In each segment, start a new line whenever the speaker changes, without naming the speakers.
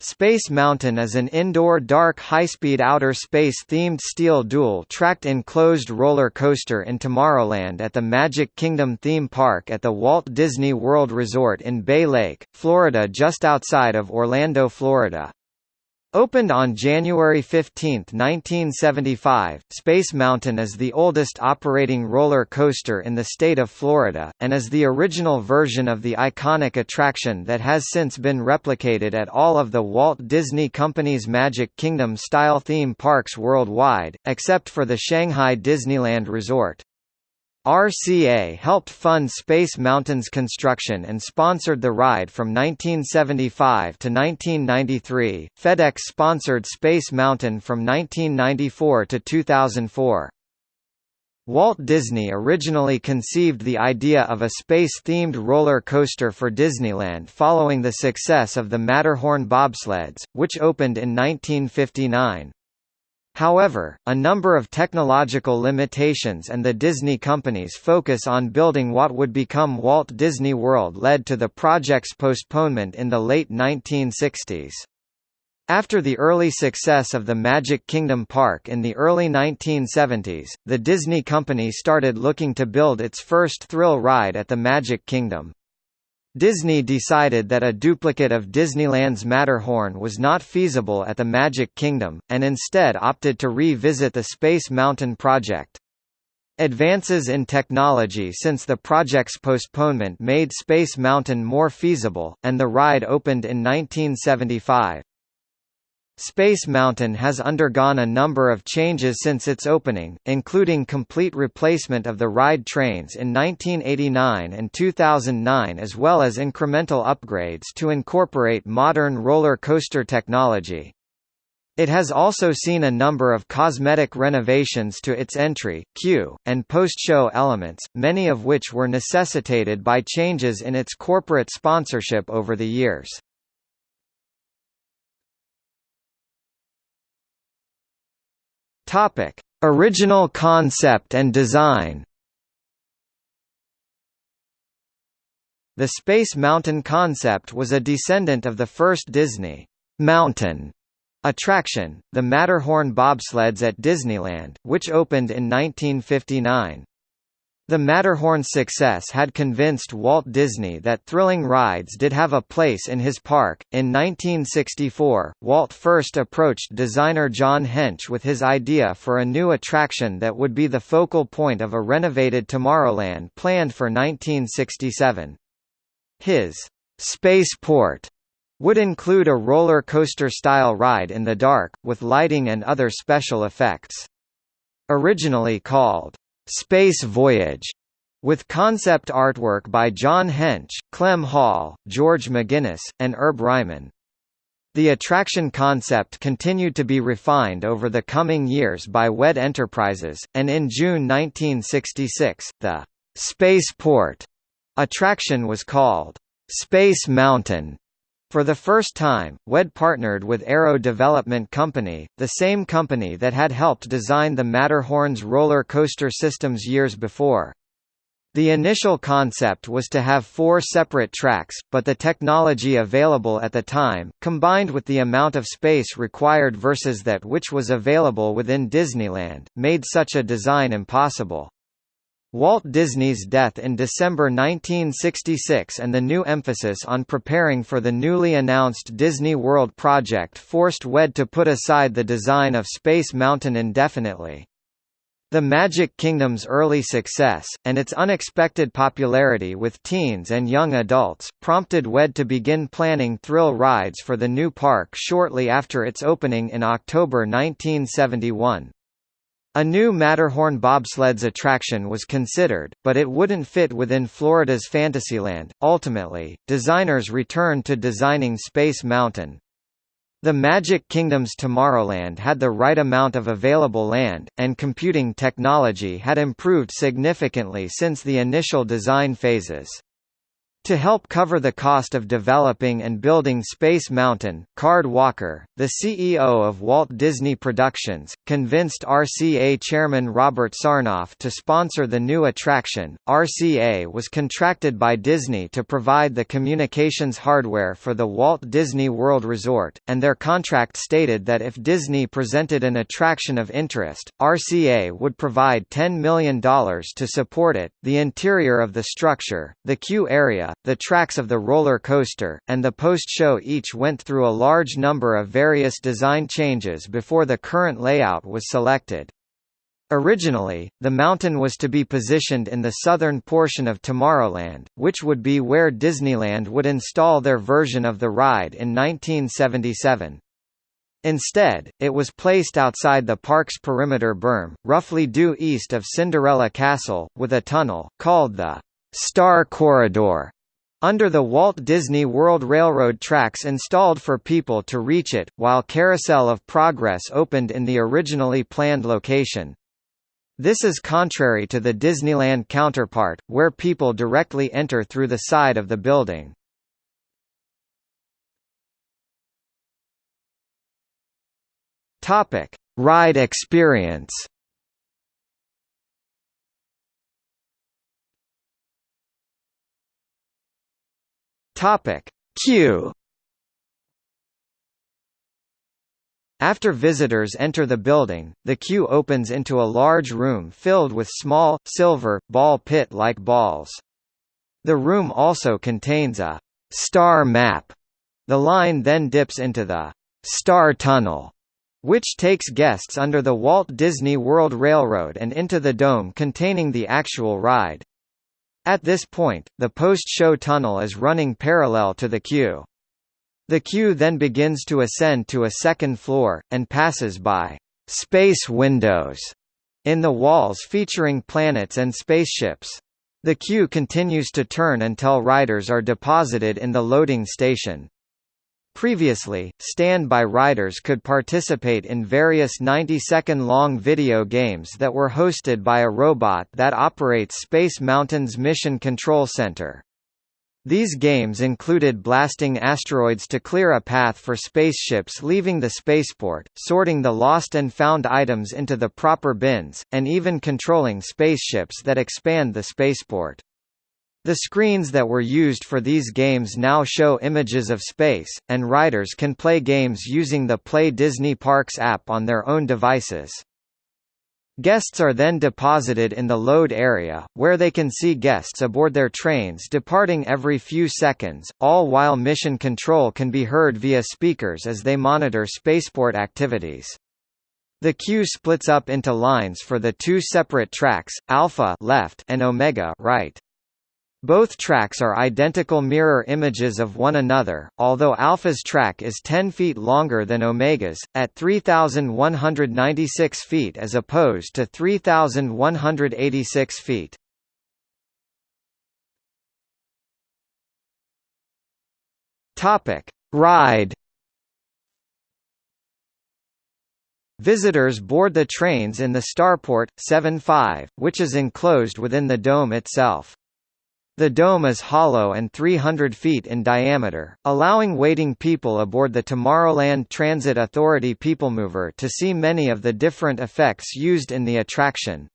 Space Mountain is an indoor dark high-speed outer space-themed steel dual-tracked enclosed roller coaster in Tomorrowland at the Magic Kingdom theme park at the Walt Disney World Resort in Bay Lake, Florida just outside of Orlando, Florida. Opened on January 15, 1975, Space Mountain is the oldest operating roller coaster in the state of Florida, and is the original version of the iconic attraction that has since been replicated at all of the Walt Disney Company's Magic Kingdom-style theme parks worldwide, except for the Shanghai Disneyland Resort. RCA helped fund Space Mountain's construction and sponsored the ride from 1975 to 1993. FedEx sponsored Space Mountain from 1994 to 2004. Walt Disney originally conceived the idea of a space-themed roller coaster for Disneyland following the success of the Matterhorn bobsleds, which opened in 1959. However, a number of technological limitations and the Disney company's focus on building what would become Walt Disney World led to the project's postponement in the late 1960s. After the early success of the Magic Kingdom Park in the early 1970s, the Disney company started looking to build its first thrill ride at the Magic Kingdom. Disney decided that a duplicate of Disneyland's Matterhorn was not feasible at the Magic Kingdom, and instead opted to revisit the Space Mountain project. Advances in technology since the project's postponement made Space Mountain more feasible, and the ride opened in 1975. Space Mountain has undergone a number of changes since its opening, including complete replacement of the ride trains in 1989 and 2009 as well as incremental upgrades to incorporate modern roller coaster technology. It has also seen a number of cosmetic renovations to its entry, queue, and post-show elements, many of which were necessitated by changes in its corporate sponsorship over the years. Topic: Original concept and design. The Space Mountain concept was a descendant of the first Disney Mountain attraction, the Matterhorn bobsleds at Disneyland, which opened in 1959. The Matterhorn's success had convinced Walt Disney that thrilling rides did have a place in his park. In 1964, Walt first approached designer John Hench with his idea for a new attraction that would be the focal point of a renovated Tomorrowland planned for 1967. His Spaceport would include a roller coaster-style ride in the dark, with lighting and other special effects. Originally called Space Voyage, with concept artwork by John Hench, Clem Hall, George McGinnis, and Herb Ryman. The attraction concept continued to be refined over the coming years by WED Enterprises, and in June 1966, the Spaceport attraction was called Space Mountain for the first time, WED partnered with Arrow Development Company, the same company that had helped design the Matterhorn's roller coaster systems years before. The initial concept was to have four separate tracks, but the technology available at the time, combined with the amount of space required versus that which was available within Disneyland, made such a design impossible. Walt Disney's death in December 1966 and the new emphasis on preparing for the newly announced Disney World project forced WED to put aside the design of Space Mountain indefinitely. The Magic Kingdom's early success, and its unexpected popularity with teens and young adults, prompted WED to begin planning thrill rides for the new park shortly after its opening in October 1971. A new Matterhorn bobsleds attraction was considered, but it wouldn't fit within Florida's Fantasyland. Ultimately, designers returned to designing Space Mountain. The Magic Kingdom's Tomorrowland had the right amount of available land, and computing technology had improved significantly since the initial design phases. To help cover the cost of developing and building Space Mountain, Card Walker, the CEO of Walt Disney Productions, convinced RCA chairman Robert Sarnoff to sponsor the new attraction. RCA was contracted by Disney to provide the communications hardware for the Walt Disney World Resort, and their contract stated that if Disney presented an attraction of interest, RCA would provide $10 million to support it. The interior of the structure, the queue area, the tracks of the roller coaster, and the post-show each went through a large number of various design changes before the current layout was selected. Originally, the mountain was to be positioned in the southern portion of Tomorrowland, which would be where Disneyland would install their version of the ride in 1977. Instead, it was placed outside the park's perimeter berm, roughly due east of Cinderella Castle, with a tunnel, called the Star Corridor, under the Walt Disney World Railroad tracks installed for people to reach it, while Carousel of Progress opened in the originally planned location. This is contrary to the Disneyland counterpart, where people directly enter through the side of the building. Ride experience Topic Queue After visitors enter the building, the queue opens into a large room filled with small, silver, ball pit-like balls. The room also contains a «star map». The line then dips into the «Star Tunnel», which takes guests under the Walt Disney World Railroad and into the dome containing the actual ride. At this point, the post-show tunnel is running parallel to the queue. The queue then begins to ascend to a second floor, and passes by «space windows» in the walls featuring planets and spaceships. The queue continues to turn until riders are deposited in the loading station. Previously, stand-by riders could participate in various 90-second-long video games that were hosted by a robot that operates Space Mountain's Mission Control Center. These games included blasting asteroids to clear a path for spaceships leaving the spaceport, sorting the lost and found items into the proper bins, and even controlling spaceships that expand the spaceport. The screens that were used for these games now show images of space, and riders can play games using the Play Disney Parks app on their own devices. Guests are then deposited in the load area, where they can see guests aboard their trains departing every few seconds, all while mission control can be heard via speakers as they monitor spaceport activities. The queue splits up into lines for the two separate tracks, Alpha left and Omega right. Both tracks are identical mirror images of one another, although Alpha's track is 10 feet longer than Omega's, at 3,196 feet as opposed to 3,186 feet. Ride. Visitors board the trains in the Starport 75, which is enclosed within the dome itself. The dome is hollow and 300 feet in diameter, allowing waiting people aboard the Tomorrowland Transit Authority Peoplemover to see many of the different effects used in the attraction.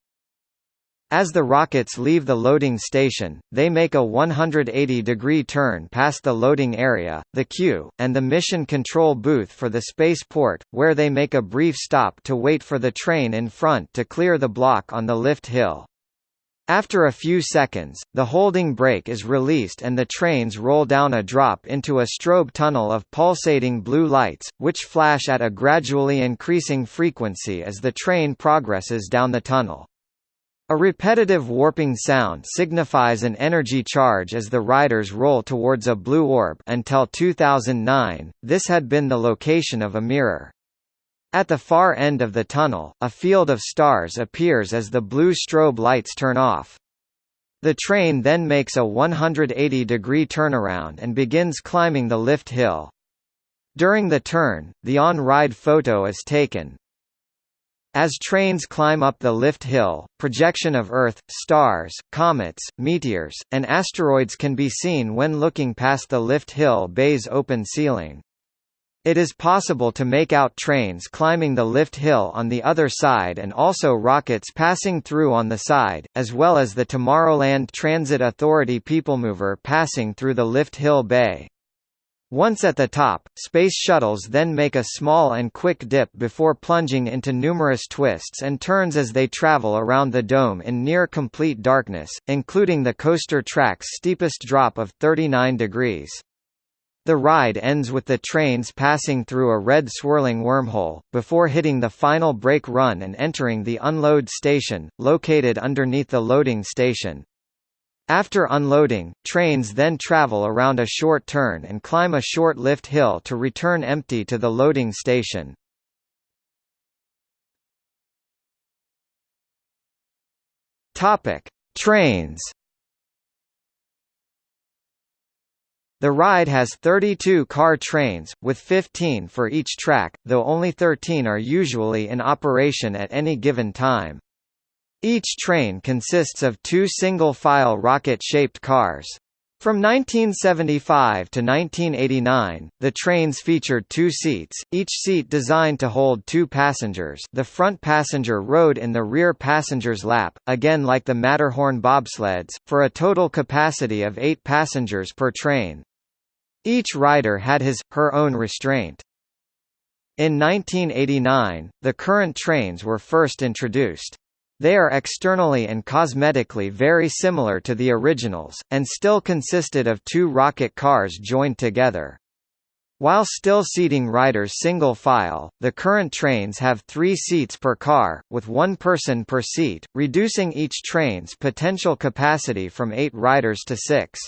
As the rockets leave the loading station, they make a 180-degree turn past the loading area, the queue, and the mission control booth for the spaceport, where they make a brief stop to wait for the train in front to clear the block on the lift hill. After a few seconds, the holding brake is released and the trains roll down a drop into a strobe tunnel of pulsating blue lights, which flash at a gradually increasing frequency as the train progresses down the tunnel. A repetitive warping sound signifies an energy charge as the riders roll towards a blue orb until 2009, this had been the location of a mirror. At the far end of the tunnel, a field of stars appears as the blue strobe lights turn off. The train then makes a 180-degree turnaround and begins climbing the lift hill. During the turn, the on-ride photo is taken. As trains climb up the lift hill, projection of Earth, stars, comets, meteors, and asteroids can be seen when looking past the lift hill bay's open ceiling. It is possible to make out trains climbing the lift hill on the other side and also rockets passing through on the side, as well as the Tomorrowland Transit Authority Peoplemover passing through the lift hill bay. Once at the top, space shuttles then make a small and quick dip before plunging into numerous twists and turns as they travel around the dome in near-complete darkness, including the coaster track's steepest drop of 39 degrees. The ride ends with the trains passing through a red swirling wormhole, before hitting the final brake run and entering the unload station, located underneath the loading station. After unloading, trains then travel around a short turn and climb a short lift hill to return empty to the loading station. Trains. The ride has 32 car trains, with 15 for each track, though only 13 are usually in operation at any given time. Each train consists of two single-file rocket-shaped cars. From 1975 to 1989, the trains featured two seats, each seat designed to hold two passengers the front passenger rode in the rear passenger's lap, again like the Matterhorn bobsleds, for a total capacity of eight passengers per train. Each rider had his, her own restraint. In 1989, the current trains were first introduced. They are externally and cosmetically very similar to the originals, and still consisted of two rocket cars joined together. While still seating riders single file, the current trains have three seats per car, with one person per seat, reducing each train's potential capacity from eight riders to six.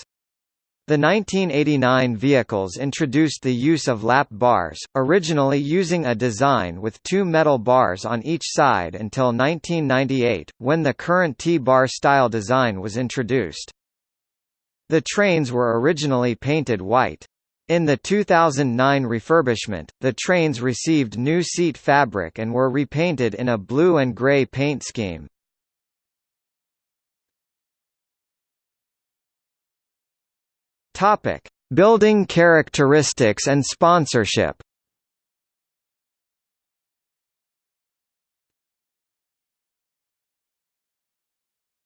The 1989 vehicles introduced the use of lap bars, originally using a design with two metal bars on each side until 1998, when the current T-bar style design was introduced. The trains were originally painted white. In the 2009 refurbishment, the trains received new seat fabric and were repainted in a blue and grey paint scheme. Topic: Building characteristics and sponsorship.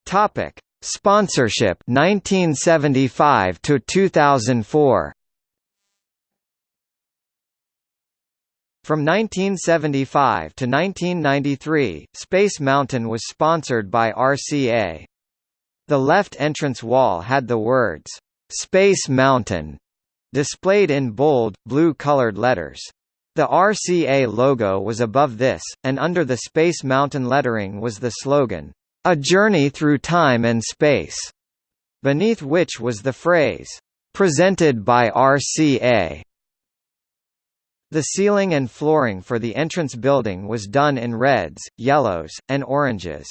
Topic: Sponsorship 1975 to 2004. From 1975 to 1993, Space Mountain was sponsored by RCA. The left entrance wall had the words, Space Mountain displayed in bold, blue-colored letters. The RCA logo was above this, and under the Space Mountain lettering was the slogan, "A Journey Through Time and Space", beneath which was the phrase, "Presented by RCA". The ceiling and flooring for the entrance building was done in reds, yellows, and oranges.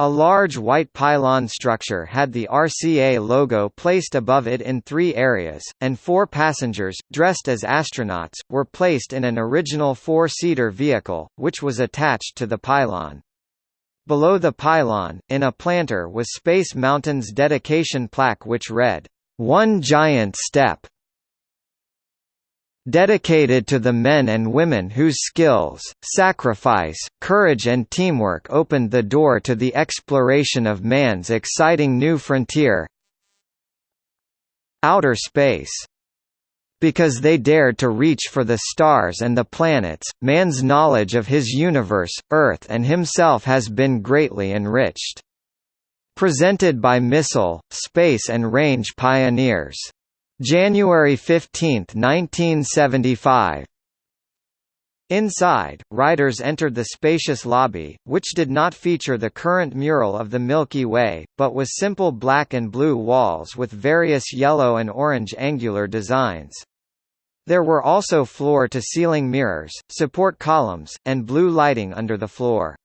A large white pylon structure had the RCA logo placed above it in three areas, and four passengers, dressed as astronauts, were placed in an original four-seater vehicle, which was attached to the pylon. Below the pylon, in a planter was Space Mountain's dedication plaque which read, "'One Giant Step' dedicated to the men and women whose skills, sacrifice, courage and teamwork opened the door to the exploration of man's exciting new frontier outer space. Because they dared to reach for the stars and the planets, man's knowledge of his universe, Earth and himself has been greatly enriched. Presented by Missile, Space and Range Pioneers January 15, 1975 Inside, riders entered the spacious lobby, which did not feature the current mural of the Milky Way, but was simple black and blue walls with various yellow and orange angular designs. There were also floor-to-ceiling mirrors, support columns, and blue lighting under the floor.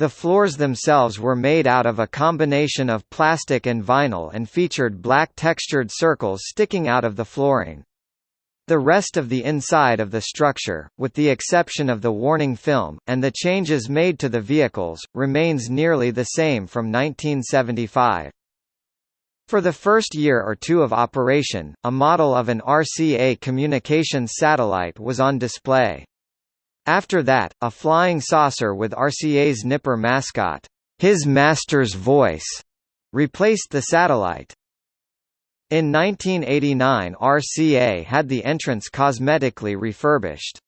The floors themselves were made out of a combination of plastic and vinyl and featured black textured circles sticking out of the flooring. The rest of the inside of the structure, with the exception of the warning film, and the changes made to the vehicles, remains nearly the same from 1975. For the first year or two of operation, a model of an RCA communications satellite was on display. After that, a flying saucer with RCA's Nipper mascot, His Master's Voice, replaced the satellite. In 1989 RCA had the entrance cosmetically refurbished.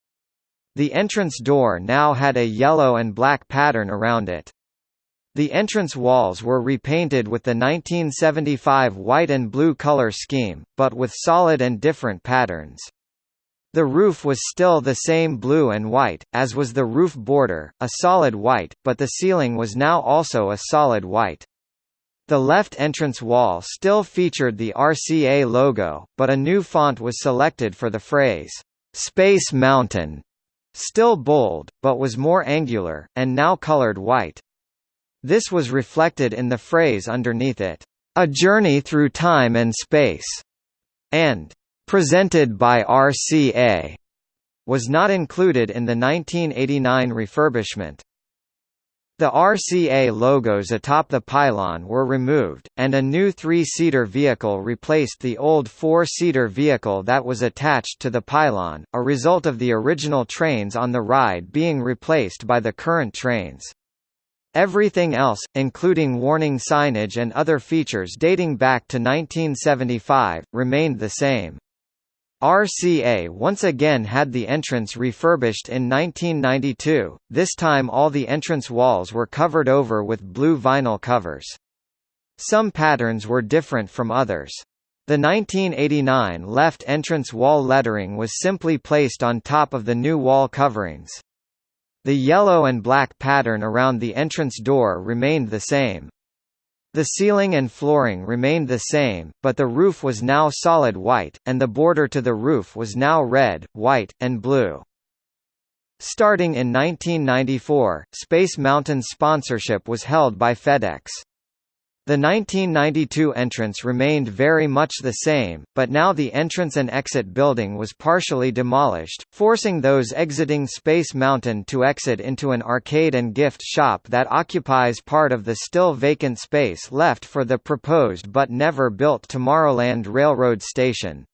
The entrance door now had a yellow and black pattern around it. The entrance walls were repainted with the 1975 white and blue color scheme, but with solid and different patterns. The roof was still the same blue and white, as was the roof border, a solid white, but the ceiling was now also a solid white. The left entrance wall still featured the RCA logo, but a new font was selected for the phrase, "'Space Mountain", still bold, but was more angular, and now colored white. This was reflected in the phrase underneath it, "'A Journey Through Time and Space", and "'Presented by RCA' was not included in the 1989 refurbishment. The RCA logos atop the pylon were removed, and a new three-seater vehicle replaced the old four-seater vehicle that was attached to the pylon, a result of the original trains on the ride being replaced by the current trains. Everything else, including warning signage and other features dating back to 1975, remained the same. RCA once again had the entrance refurbished in 1992, this time all the entrance walls were covered over with blue vinyl covers. Some patterns were different from others. The 1989 left entrance wall lettering was simply placed on top of the new wall coverings. The yellow and black pattern around the entrance door remained the same. The ceiling and flooring remained the same, but the roof was now solid white, and the border to the roof was now red, white, and blue. Starting in 1994, Space Mountain's sponsorship was held by FedEx. The 1992 entrance remained very much the same, but now the entrance and exit building was partially demolished, forcing those exiting Space Mountain to exit into an arcade and gift shop that occupies part of the still vacant space left for the proposed but never built Tomorrowland Railroad Station.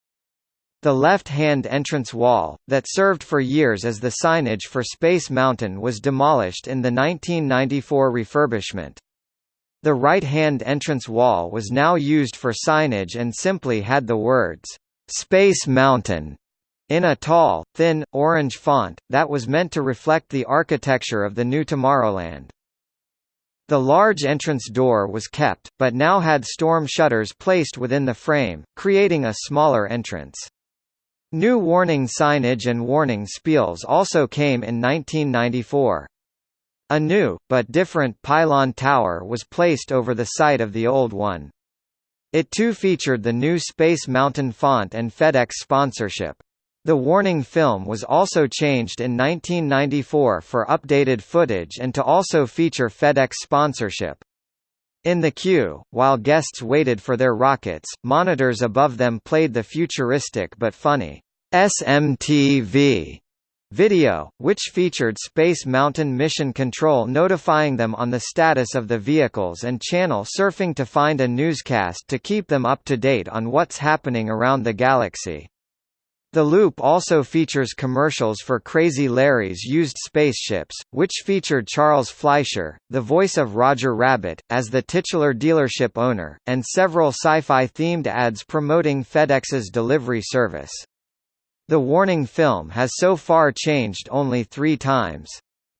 The left-hand entrance wall, that served for years as the signage for Space Mountain was demolished in the 1994 refurbishment. The right-hand entrance wall was now used for signage and simply had the words, "'Space Mountain' in a tall, thin, orange font, that was meant to reflect the architecture of the new Tomorrowland. The large entrance door was kept, but now had storm shutters placed within the frame, creating a smaller entrance. New warning signage and warning spiels also came in 1994. A new, but different, pylon tower was placed over the site of the old one. It too featured the new Space Mountain font and FedEx sponsorship. The warning film was also changed in 1994 for updated footage and to also feature FedEx sponsorship. In the queue, while guests waited for their rockets, monitors above them played the futuristic but funny SMTV Video, which featured Space Mountain Mission Control notifying them on the status of the vehicles and channel surfing to find a newscast to keep them up to date on what's happening around the galaxy. The loop also features commercials for Crazy Larry's used spaceships, which featured Charles Fleischer, the voice of Roger Rabbit, as the titular dealership owner, and several sci-fi themed ads promoting FedEx's delivery service. The warning film has so far changed only three times.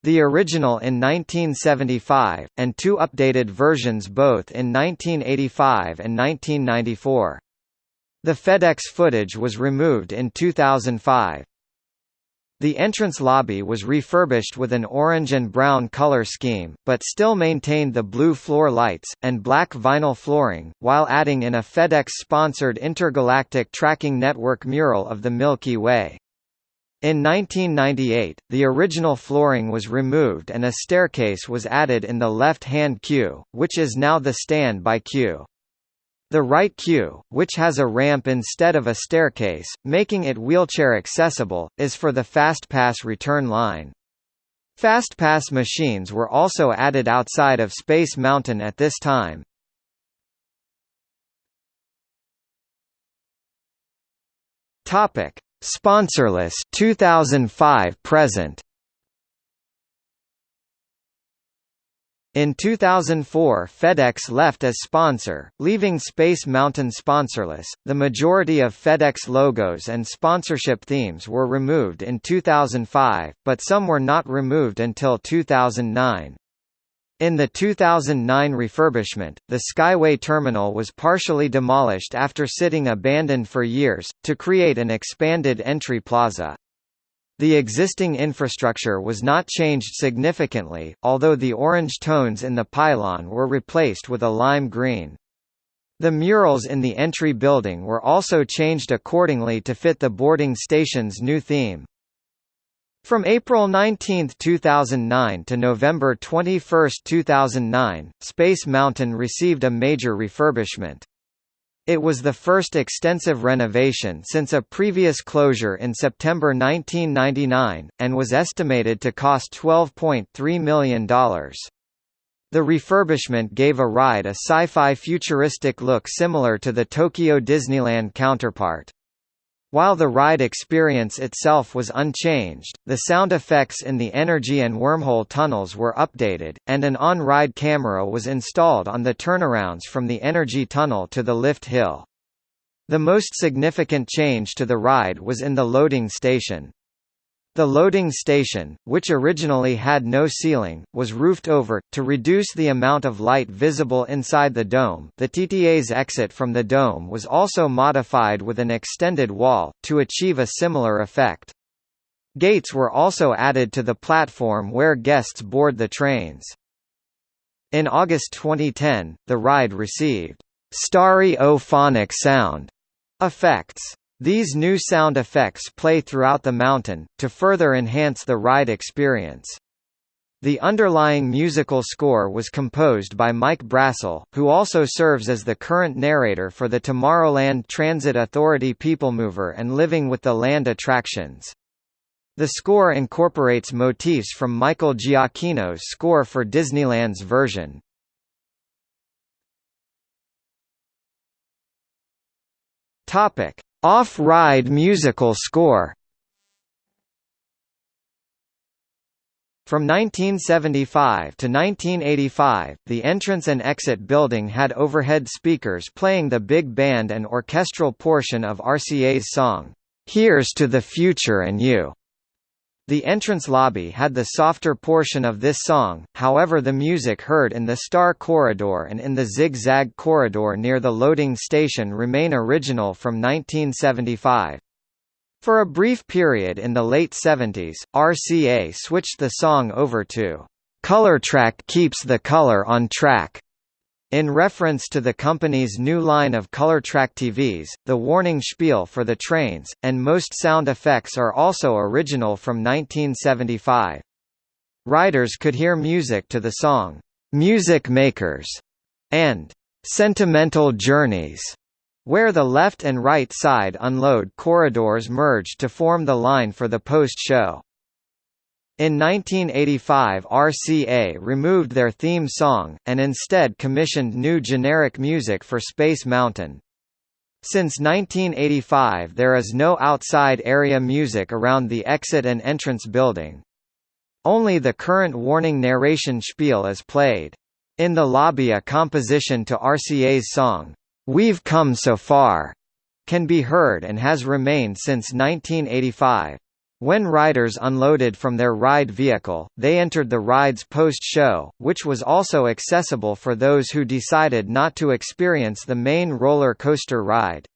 The original in 1975, and two updated versions both in 1985 and 1994. The FedEx footage was removed in 2005. The entrance lobby was refurbished with an orange and brown color scheme, but still maintained the blue floor lights, and black vinyl flooring, while adding in a FedEx-sponsored intergalactic tracking network mural of the Milky Way. In 1998, the original flooring was removed and a staircase was added in the left-hand queue, which is now the stand-by queue. The right queue, which has a ramp instead of a staircase, making it wheelchair accessible, is for the FastPass return line. FastPass machines were also added outside of Space Mountain at this time. Topic: Sponsorless 2005 present. In 2004 FedEx left as sponsor, leaving Space Mountain sponsorless. The majority of FedEx logos and sponsorship themes were removed in 2005, but some were not removed until 2009. In the 2009 refurbishment, the Skyway terminal was partially demolished after sitting abandoned for years, to create an expanded entry plaza. The existing infrastructure was not changed significantly, although the orange tones in the pylon were replaced with a lime green. The murals in the entry building were also changed accordingly to fit the boarding station's new theme. From April 19, 2009 to November 21, 2009, Space Mountain received a major refurbishment. It was the first extensive renovation since a previous closure in September 1999, and was estimated to cost $12.3 million. The refurbishment gave a ride a sci-fi futuristic look similar to the Tokyo Disneyland counterpart. While the ride experience itself was unchanged, the sound effects in the energy and wormhole tunnels were updated, and an on-ride camera was installed on the turnarounds from the energy tunnel to the lift hill. The most significant change to the ride was in the loading station. The loading station, which originally had no ceiling, was roofed over, to reduce the amount of light visible inside the dome the TTA's exit from the dome was also modified with an extended wall, to achieve a similar effect. Gates were also added to the platform where guests board the trains. In August 2010, the ride received stereophonic sound effects these new sound effects play throughout the mountain, to further enhance the ride experience. The underlying musical score was composed by Mike Brassell, who also serves as the current narrator for the Tomorrowland Transit Authority People Mover and Living with the Land attractions. The score incorporates motifs from Michael Giacchino's score for Disneyland's version. Topic: off-ride musical score. From 1975 to 1985, the entrance and exit building had overhead speakers playing the big band and orchestral portion of RCA's song, "'Here's to the Future and You' The entrance lobby had the softer portion of this song, however the music heard in the Star Corridor and in the Zig-Zag Corridor near the loading station remain original from 1975. For a brief period in the late 70s, RCA switched the song over to "Color Track Keeps the Color on Track' In reference to the company's new line of ColorTrack TVs, the warning spiel for the trains, and most sound effects are also original from 1975. Riders could hear music to the song, "'Music Makers' and "'Sentimental Journeys' where the left and right side unload corridors merged to form the line for the post-show. In 1985 RCA removed their theme song, and instead commissioned new generic music for Space Mountain. Since 1985 there is no outside area music around the exit and entrance building. Only the current warning narration spiel is played. In the lobby a composition to RCA's song, "'We've Come So Far' can be heard and has remained since 1985. When riders unloaded from their ride vehicle, they entered the ride's post-show, which was also accessible for those who decided not to experience the main roller coaster ride.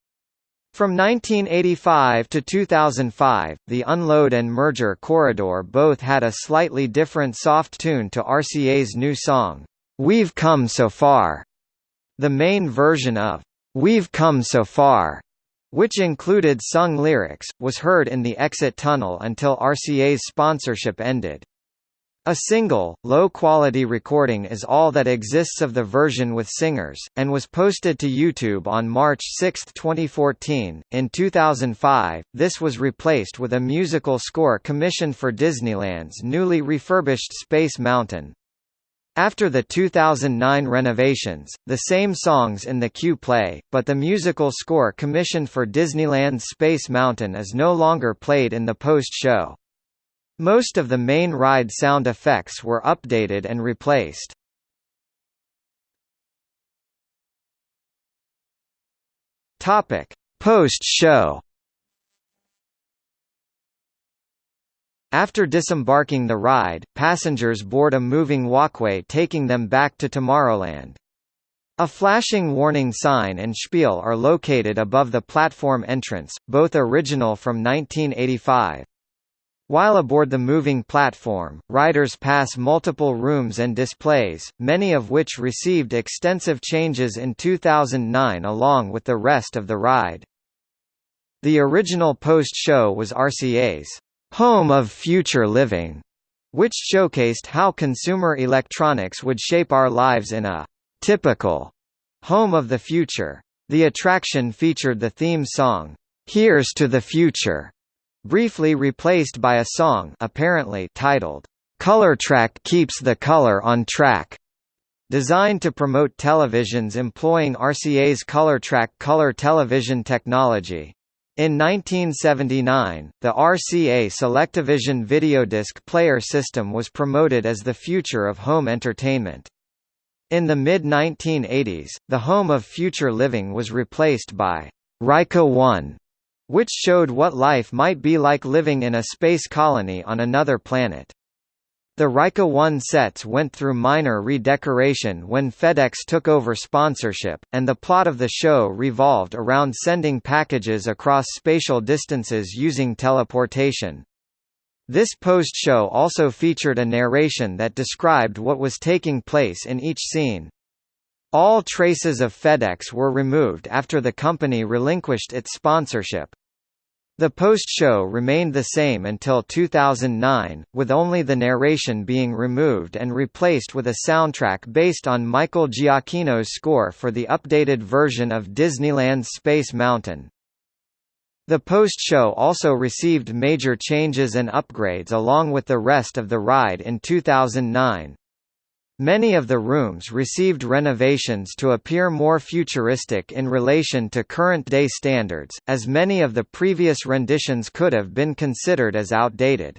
From 1985 to 2005, the unload and merger corridor both had a slightly different soft tune to RCA's new song, "'We've Come So Far'". The main version of "'We've Come So Far' which included sung lyrics, was heard in the exit tunnel until RCA's sponsorship ended. A single, low-quality recording is all that exists of the version with singers, and was posted to YouTube on March 6, 2014. In 2005, this was replaced with a musical score commissioned for Disneyland's newly refurbished Space Mountain. After the 2009 renovations, the same songs in the queue play, but the musical score commissioned for Disneyland's Space Mountain is no longer played in the post-show. Most of the main ride sound effects were updated and replaced. Post-show. After disembarking the ride, passengers board a moving walkway taking them back to Tomorrowland. A flashing warning sign and spiel are located above the platform entrance, both original from 1985. While aboard the moving platform, riders pass multiple rooms and displays, many of which received extensive changes in 2009 along with the rest of the ride. The original post-show was RCA's Home of Future Living, which showcased how consumer electronics would shape our lives in a typical home of the future. The attraction featured the theme song, Here's to the Future, briefly replaced by a song apparently titled, "'Color Track Keeps the Color on Track' designed to promote televisions employing RCA's ColorTrack color television technology. In 1979, the RCA Selectavision videodisc player system was promoted as the future of home entertainment. In the mid-1980s, the home of future living was replaced by RYCA 1, which showed what life might be like living in a space colony on another planet. The RYCA 1 sets went through minor redecoration when FedEx took over sponsorship, and the plot of the show revolved around sending packages across spatial distances using teleportation. This post-show also featured a narration that described what was taking place in each scene. All traces of FedEx were removed after the company relinquished its sponsorship. The post-show remained the same until 2009, with only the narration being removed and replaced with a soundtrack based on Michael Giacchino's score for the updated version of Disneyland's Space Mountain. The post-show also received major changes and upgrades along with the rest of the ride in 2009. Many of the rooms received renovations to appear more futuristic in relation to current-day standards, as many of the previous renditions could have been considered as outdated.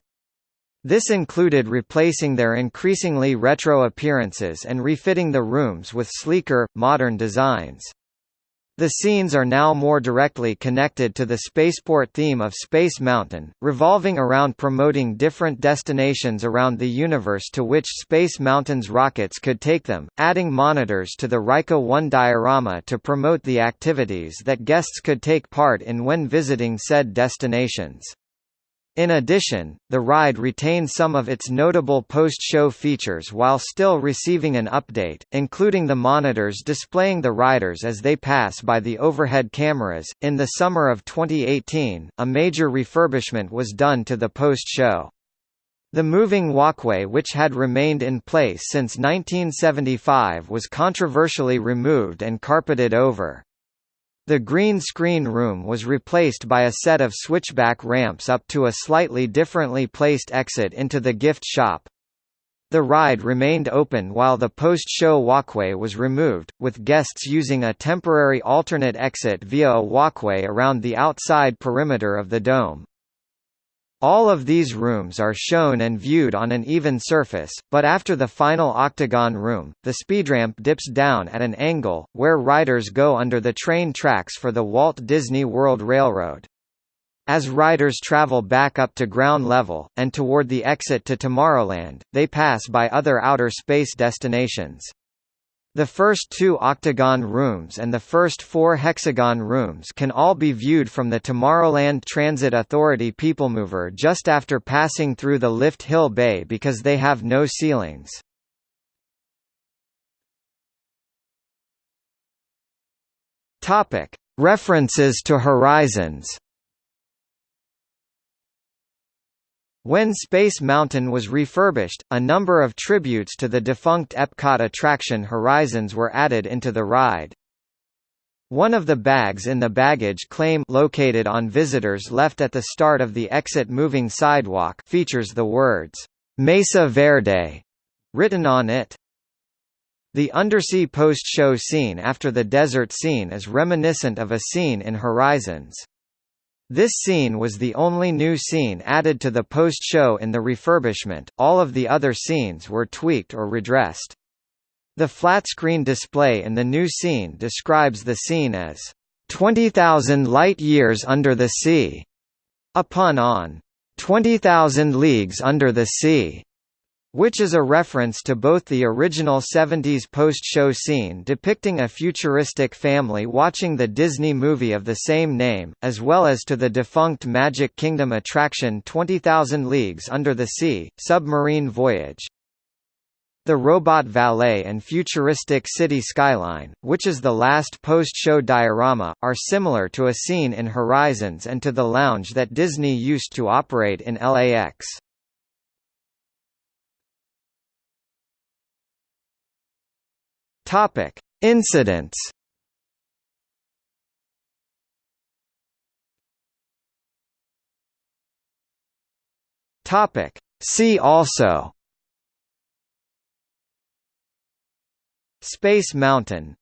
This included replacing their increasingly retro appearances and refitting the rooms with sleeker, modern designs. The scenes are now more directly connected to the spaceport theme of Space Mountain, revolving around promoting different destinations around the universe to which Space Mountain's rockets could take them, adding monitors to the RYCA 1 diorama to promote the activities that guests could take part in when visiting said destinations. In addition, the ride retains some of its notable post-show features while still receiving an update, including the monitors displaying the riders as they pass by the overhead cameras. In the summer of 2018, a major refurbishment was done to the post-show. The moving walkway which had remained in place since 1975 was controversially removed and carpeted over. The green screen room was replaced by a set of switchback ramps up to a slightly differently placed exit into the gift shop. The ride remained open while the post-show walkway was removed, with guests using a temporary alternate exit via a walkway around the outside perimeter of the dome. All of these rooms are shown and viewed on an even surface, but after the final octagon room, the speedramp dips down at an angle, where riders go under the train tracks for the Walt Disney World Railroad. As riders travel back up to ground level, and toward the exit to Tomorrowland, they pass by other outer space destinations. The first two octagon rooms and the first four hexagon rooms can all be viewed from the Tomorrowland Transit Authority Peoplemover just after passing through the lift hill bay because they have no ceilings. References to Horizons When Space Mountain was refurbished, a number of tributes to the defunct Epcot attraction Horizons were added into the ride. One of the bags in the baggage claim located on visitors left at the start of the exit moving sidewalk features the words, "'Mesa Verde' written on it. The undersea post-show scene after the desert scene is reminiscent of a scene in Horizons. This scene was the only new scene added to the post-show in the refurbishment, all of the other scenes were tweaked or redressed. The flat-screen display in the new scene describes the scene as 20,000 light-years under the sea, a pun on 20,000 leagues under the sea which is a reference to both the original 70s post-show scene depicting a futuristic family watching the Disney movie of the same name, as well as to the defunct Magic Kingdom attraction 20,000 Leagues Under the Sea, Submarine Voyage. The Robot Valet and futuristic city skyline, which is the last post-show diorama, are similar to a scene in Horizons and to the lounge that Disney used to operate in LAX. Topic: Incidents. Topic: See also. Space Mountain